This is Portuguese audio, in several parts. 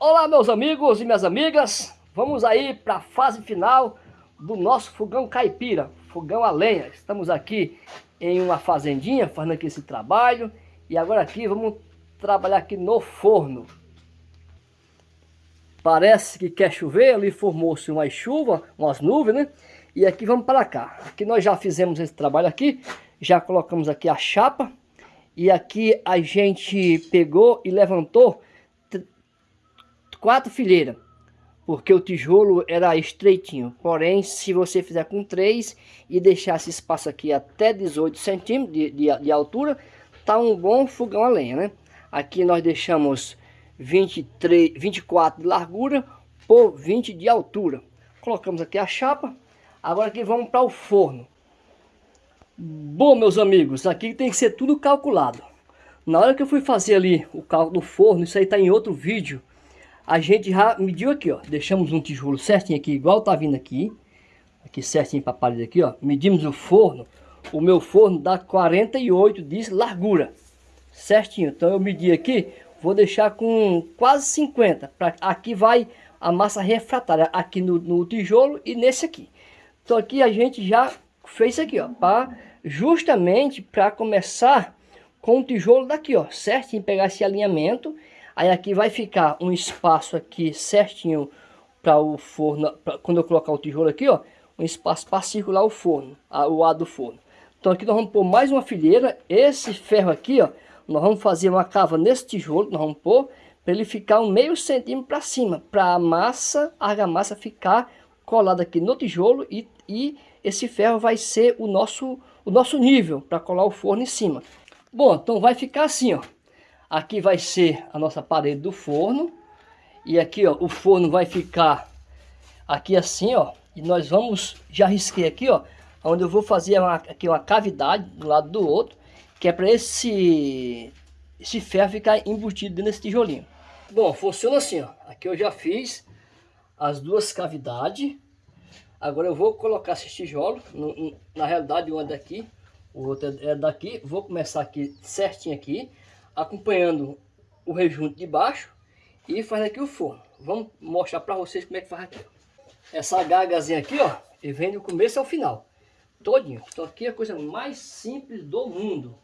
Olá meus amigos e minhas amigas, vamos aí para a fase final do nosso fogão caipira, fogão a lenha. Estamos aqui em uma fazendinha fazendo aqui esse trabalho e agora aqui vamos trabalhar aqui no forno. Parece que quer chover, ali formou-se uma chuva, umas nuvens, né? E aqui vamos para cá. Aqui nós já fizemos esse trabalho aqui, já colocamos aqui a chapa e aqui a gente pegou e levantou quatro fileiras, porque o tijolo era estreitinho. Porém, se você fizer com três e deixar esse espaço aqui até 18 centímetros de, de, de altura, tá um bom fogão a lenha, né? Aqui nós deixamos 23, 24 de largura por 20 de altura. Colocamos aqui a chapa. Agora aqui vamos para o forno. Bom, meus amigos, aqui tem que ser tudo calculado. Na hora que eu fui fazer ali o cálculo do forno, isso aí está em outro vídeo a gente já mediu aqui, ó. Deixamos um tijolo certinho aqui, igual tá vindo aqui. Aqui certinho para a parede aqui, ó. Medimos o forno. O meu forno dá 48 de largura. Certinho. Então eu medi aqui, vou deixar com quase 50. Pra, aqui vai a massa refratária, aqui no, no tijolo e nesse aqui. Então aqui a gente já fez aqui, ó. Pra, justamente para começar com o tijolo daqui, ó. Certinho, pegar esse alinhamento Aí aqui vai ficar um espaço aqui certinho para o forno, pra, quando eu colocar o tijolo aqui, ó, um espaço para circular o forno, a, o ar do forno. Então aqui nós vamos pôr mais uma fileira, esse ferro aqui, ó, nós vamos fazer uma cava nesse tijolo, nós vamos pôr, para ele ficar um meio centímetro para cima, para a massa, a argamassa ficar colada aqui no tijolo e, e esse ferro vai ser o nosso, o nosso nível para colar o forno em cima. Bom, então vai ficar assim, ó. Aqui vai ser a nossa parede do forno. E aqui, ó, o forno vai ficar aqui assim, ó. E nós vamos, já risquei aqui, ó, onde eu vou fazer uma, aqui uma cavidade do lado do outro, que é para esse, esse ferro ficar embutido nesse tijolinho. Bom, funciona assim, ó. Aqui eu já fiz as duas cavidades. Agora eu vou colocar esse tijolo, no, na realidade um é daqui, o outro é daqui. Vou começar aqui certinho aqui acompanhando o rejunto de baixo e faz aqui o forno. Vamos mostrar para vocês como é que faz aqui. Essa gagazinha aqui, ó, e vem do começo ao final. Todinho. Então aqui é a coisa mais simples do mundo.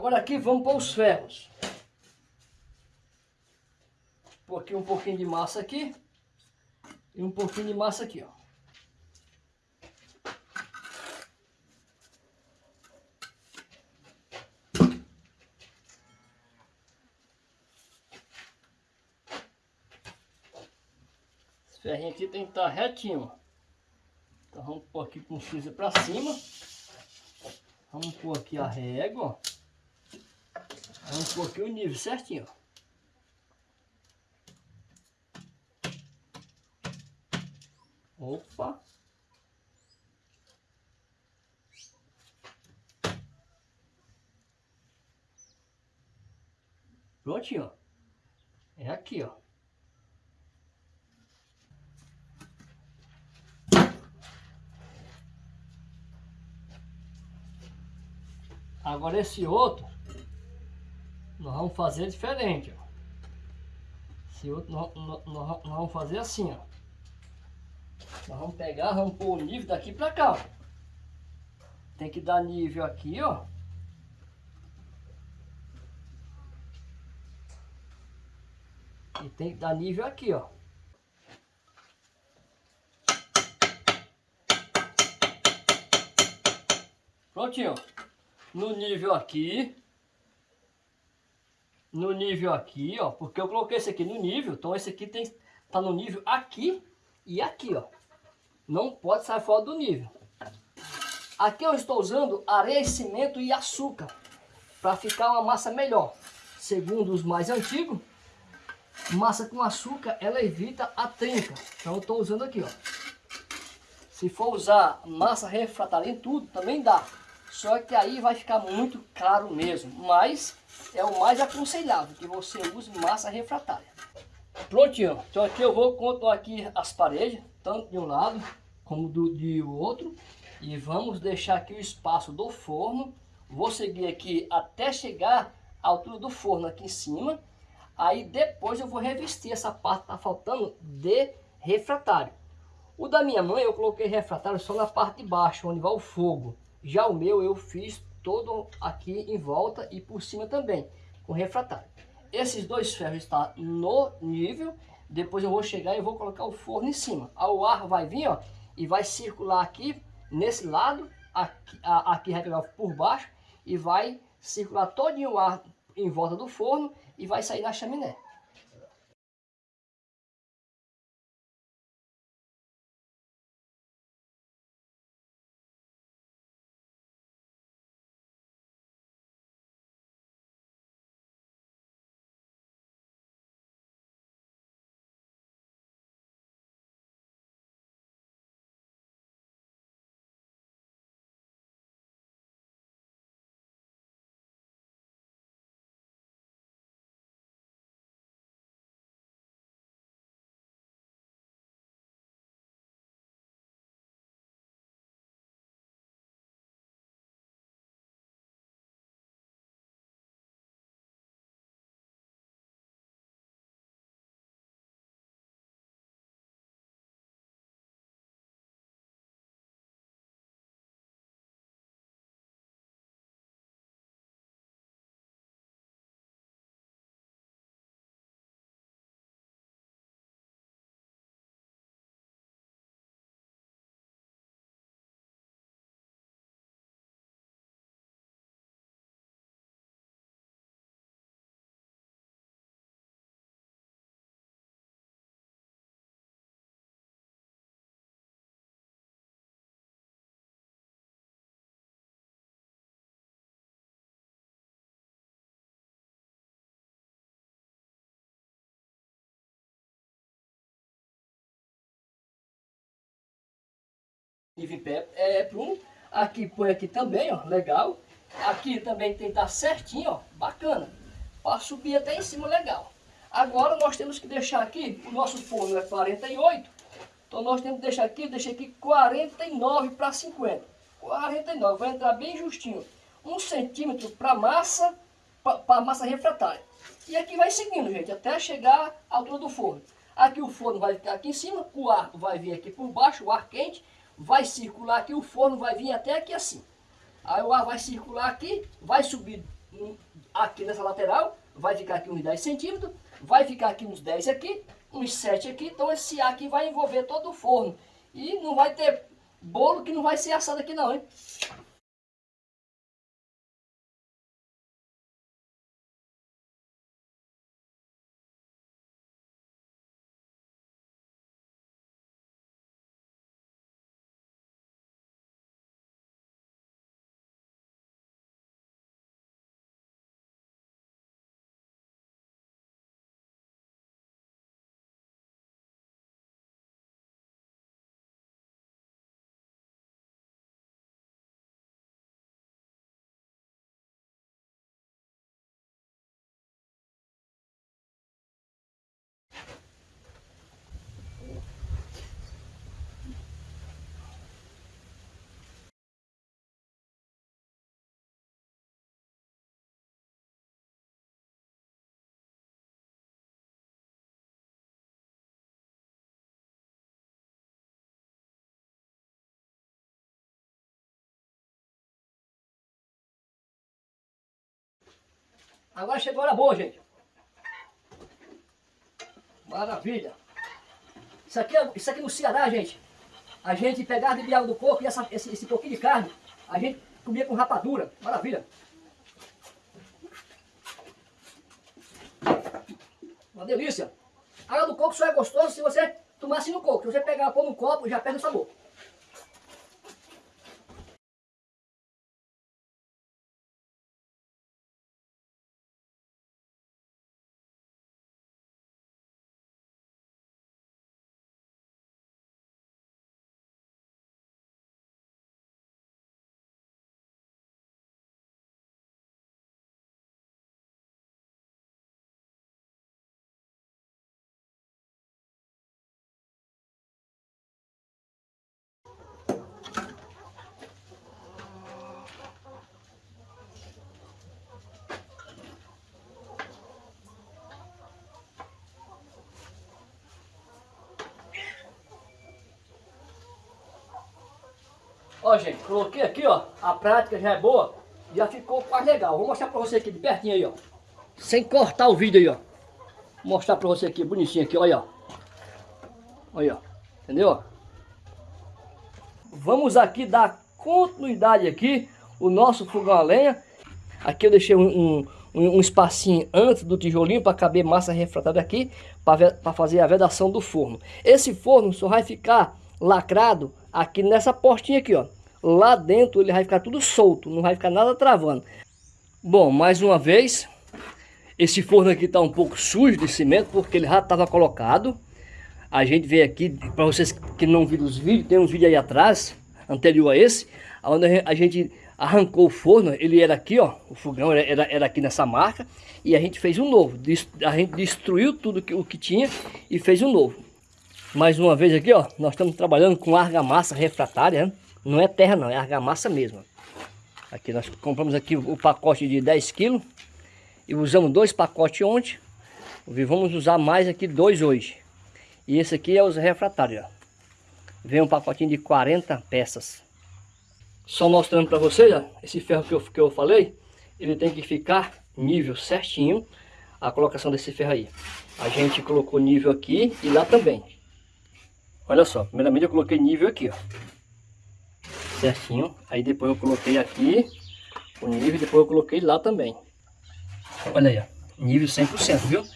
Agora aqui vamos para os ferros. Pôr aqui um pouquinho de massa aqui. E um pouquinho de massa aqui, ó. Esse ferrinho aqui tem que estar retinho, Então vamos pôr aqui com cinza para cima. Vamos pôr aqui a régua, Vamos pôr aqui o nível certinho, ó. Opa! Prontinho, ó. É aqui, ó. Agora esse outro, nós vamos fazer diferente, ó. Esse outro nós, nós, nós vamos fazer assim, ó. Nós vamos pegar, vamos pôr o nível daqui pra cá, ó. Tem que dar nível aqui, ó. E tem que dar nível aqui, ó. Prontinho. No nível aqui. No nível aqui, ó. Porque eu coloquei esse aqui no nível. Então esse aqui tem tá no nível aqui e aqui, ó. Não pode sair fora do nível. Aqui eu estou usando areia, cimento e açúcar. Para ficar uma massa melhor. Segundo os mais antigos, massa com açúcar, ela evita a trinca. Então eu estou usando aqui, ó. Se for usar massa refratária em tudo, também dá. Só que aí vai ficar muito caro mesmo. Mas é o mais aconselhável que você use massa refratária. Prontinho. Então aqui eu vou contar aqui as paredes, tanto de um lado como do de outro. E vamos deixar aqui o espaço do forno. Vou seguir aqui até chegar à altura do forno aqui em cima. Aí depois eu vou revestir essa parte que tá faltando de refratário. O da minha mãe eu coloquei refratário só na parte de baixo, onde vai o fogo. Já o meu eu fiz todo aqui em volta e por cima também, com refratário. Esses dois ferros estão no nível, depois eu vou chegar e vou colocar o forno em cima. O ar vai vir ó, e vai circular aqui, nesse lado, aqui, aqui vai pegar por baixo e vai circular todo o ar em volta do forno e vai sair na chaminé. Nível em pé é prumo. Aqui põe aqui também, ó, legal. Aqui também tem que estar certinho, ó, bacana. Para subir até em cima, legal. Agora nós temos que deixar aqui, o nosso forno é 48, então nós temos que deixar aqui, deixar aqui 49 para 50. 49, vai entrar bem justinho. Um centímetro para massa, para massa refratária. E aqui vai seguindo, gente, até chegar à altura do forno. Aqui o forno vai ficar aqui em cima, o ar vai vir aqui por baixo, o ar quente, vai circular aqui, o forno vai vir até aqui assim. Aí o ar vai circular aqui, vai subir aqui nessa lateral, vai ficar aqui uns 10 centímetros, vai ficar aqui uns 10 aqui, uns 7 aqui, então esse ar aqui vai envolver todo o forno. E não vai ter bolo que não vai ser assado aqui não, hein? Agora chegou a hora boa, gente. Maravilha. Isso aqui, é, isso aqui no Ceará, gente. A gente pegava de água do coco e essa, esse, esse pouquinho de carne, a gente comia com rapadura. Maravilha. Uma delícia. A água do coco só é gostoso se você tomar assim no coco. Se você pegar pôr no copo, já perde o sabor. Ó, gente, coloquei aqui, ó. A prática já é boa. Já ficou quase legal. Vou mostrar pra você aqui de pertinho aí, ó. Sem cortar o vídeo aí, ó. Vou mostrar pra você aqui, bonitinho aqui, olha, ó. Olha, ó. Entendeu? Vamos aqui dar continuidade aqui o nosso fogão a lenha. Aqui eu deixei um, um, um espacinho antes do tijolinho para caber massa refratada aqui para fazer a vedação do forno. Esse forno só vai ficar lacrado aqui nessa portinha aqui, ó. Lá dentro ele vai ficar tudo solto, não vai ficar nada travando. Bom, mais uma vez, esse forno aqui está um pouco sujo de cimento, porque ele já estava colocado. A gente veio aqui, para vocês que não viram os vídeos, tem uns vídeos aí atrás, anterior a esse, onde a gente arrancou o forno, ele era aqui, ó, o fogão era, era aqui nessa marca, e a gente fez um novo. A gente destruiu tudo que, o que tinha e fez um novo. Mais uma vez aqui, ó, nós estamos trabalhando com argamassa refratária, né? não é terra não, é argamassa mesmo. Aqui nós compramos aqui o pacote de 10 kg e usamos dois pacotes ontem. Vamos usar mais aqui dois hoje. E esse aqui é os refratários, ó. Vem um pacotinho de 40 peças. Só mostrando para vocês, ó, esse ferro que eu, que eu falei, ele tem que ficar nível certinho a colocação desse ferro aí. A gente colocou nível aqui e lá também. Olha só, primeiramente eu coloquei nível aqui, ó. Certinho. Aí depois eu coloquei aqui o nível, depois eu coloquei lá também. Olha aí, ó. Nível 100%, viu?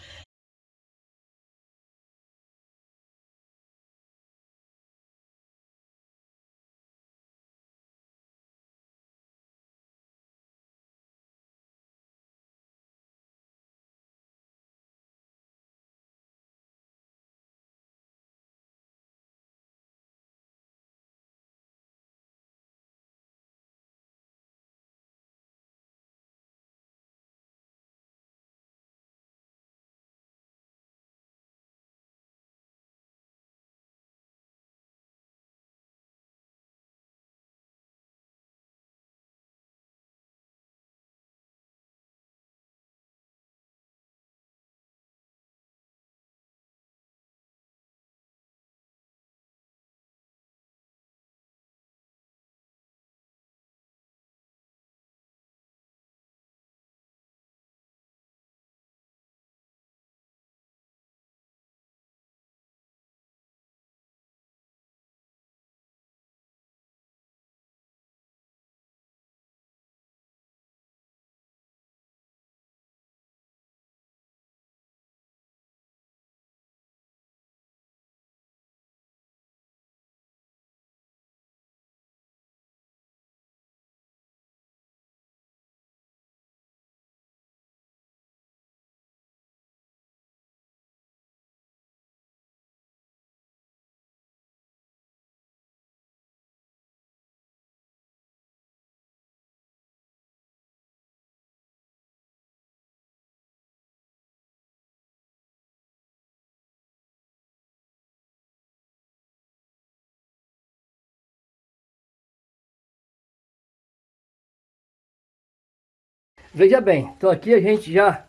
Veja bem, então aqui a gente já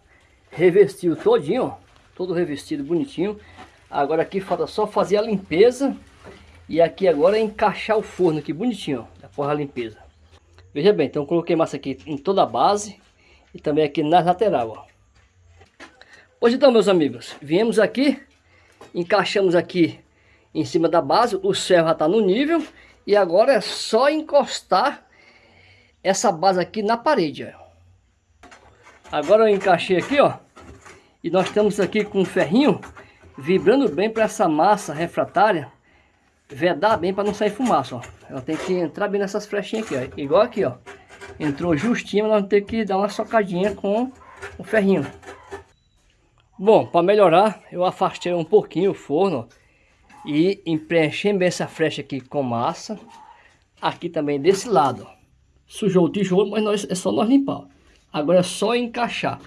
revestiu todinho, todo revestido bonitinho. Agora aqui falta só fazer a limpeza e aqui agora é encaixar o forno aqui bonitinho, ó, após a limpeza. Veja bem, então coloquei massa aqui em toda a base e também aqui na lateral, ó. Pois então, meus amigos, viemos aqui, encaixamos aqui em cima da base, o ferro já está no nível e agora é só encostar essa base aqui na parede, ó. Agora eu encaixei aqui, ó. E nós estamos aqui com um ferrinho vibrando bem para essa massa refratária vedar bem para não sair fumaça, ó. Ela tem que entrar bem nessas flechinhas aqui, ó. Igual aqui, ó. Entrou justinho, nós vamos ter que dar uma socadinha com o ferrinho. Bom, para melhorar, eu afastei um pouquinho o forno e preenchi bem essa flecha aqui com massa. Aqui também desse lado, ó. Sujou o tijolo, mas nós, é só nós limpar, ó. Agora é só encaixar.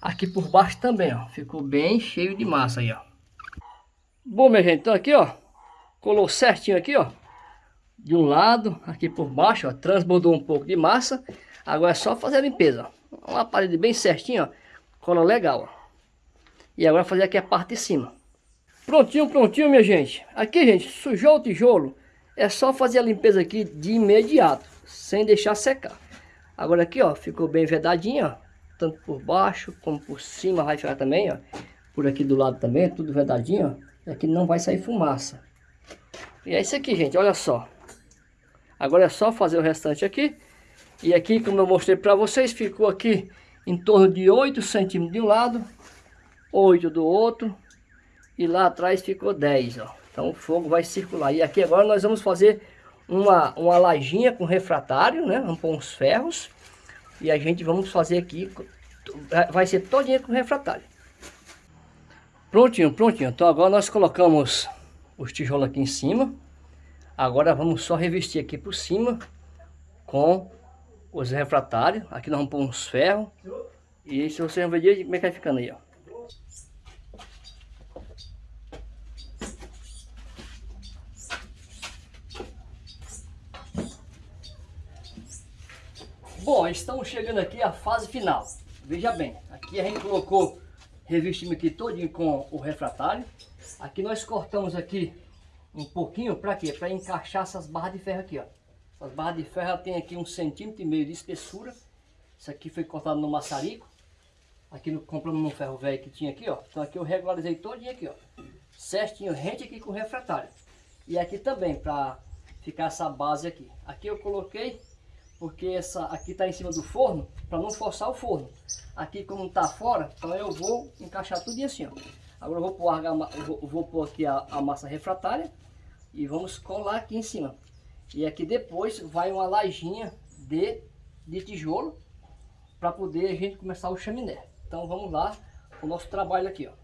Aqui por baixo também, ó. Ficou bem cheio de massa aí, ó. Bom, minha gente, então aqui, ó. Colou certinho aqui, ó. De um lado, aqui por baixo, ó. Transbordou um pouco de massa. Agora é só fazer a limpeza, ó. Uma parede bem certinho, ó. Cola legal, ó. E agora fazer aqui a parte de cima. Prontinho, prontinho, minha gente. Aqui, gente, sujou o tijolo. É só fazer a limpeza aqui de imediato, sem deixar secar. Agora aqui, ó, ficou bem vedadinho, ó. Tanto por baixo como por cima vai ficar também, ó. Por aqui do lado também, tudo vedadinho, ó. Aqui não vai sair fumaça. E é isso aqui, gente, olha só. Agora é só fazer o restante aqui. E aqui, como eu mostrei para vocês, ficou aqui em torno de 8 centímetros de um lado, 8 do outro. E lá atrás ficou 10, ó. Então o fogo vai circular. E aqui agora nós vamos fazer uma, uma lajinha com refratário, né? Vamos pôr uns ferros. E a gente vamos fazer aqui, vai ser todinha com refratário. Prontinho, prontinho. Então agora nós colocamos os tijolos aqui em cima. Agora vamos só revestir aqui por cima com os refratários. Aqui nós vamos pôr uns ferros. E se você ver como é que vai ficando aí, ó. Bom, estamos chegando aqui à fase final. Veja bem, aqui a gente colocou revestimento aqui todinho com o refratário. Aqui nós cortamos aqui um pouquinho, para quê? Para encaixar essas barras de ferro aqui, ó. Essas barras de ferro tem aqui um centímetro e meio de espessura. Isso aqui foi cortado no maçarico. Aqui no, compramos num ferro velho que tinha aqui, ó. Então aqui eu regularizei todinho aqui, ó. Certinho, rente aqui com refratário. E aqui também, para ficar essa base aqui. Aqui eu coloquei porque essa aqui está em cima do forno, para não forçar o forno. Aqui como está fora, então eu vou encaixar tudo assim, ó. Agora eu vou pôr, vou, vou pôr aqui a, a, massa refratária e vamos colar aqui em cima. E aqui depois vai uma lajinha de, de tijolo para poder a gente começar o chaminé. Então vamos lá, o nosso trabalho aqui, ó.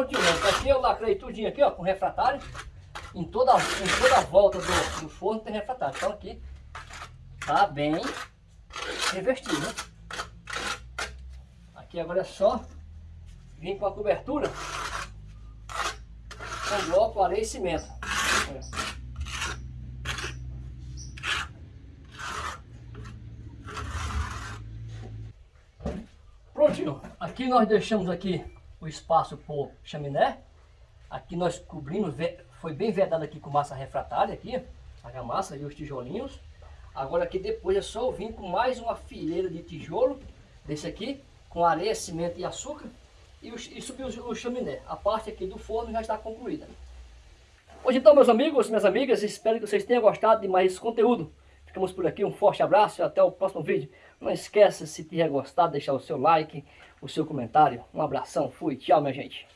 Aqui eu lacrei tudinho aqui, ó, com refratário. Em toda, em toda a volta do, do forno tem refratário. Então aqui tá bem revestido, né? Aqui agora é só vir com a cobertura com bloco, areia e cimento. Prontinho. Aqui nós deixamos aqui o espaço por chaminé. Aqui nós cobrimos, foi bem vedado aqui com massa refratária aqui, a massa e os tijolinhos. Agora aqui depois é só vir com mais uma fileira de tijolo, desse aqui, com areia, cimento e açúcar, e, e subir o, o chaminé. A parte aqui do forno já está concluída. Hoje então, meus amigos, minhas amigas, espero que vocês tenham gostado de mais esse conteúdo. Ficamos por aqui, um forte abraço e até o próximo vídeo. Não esqueça, se tiver gostado, deixar o seu like, o seu comentário. Um abração, fui, tchau minha gente.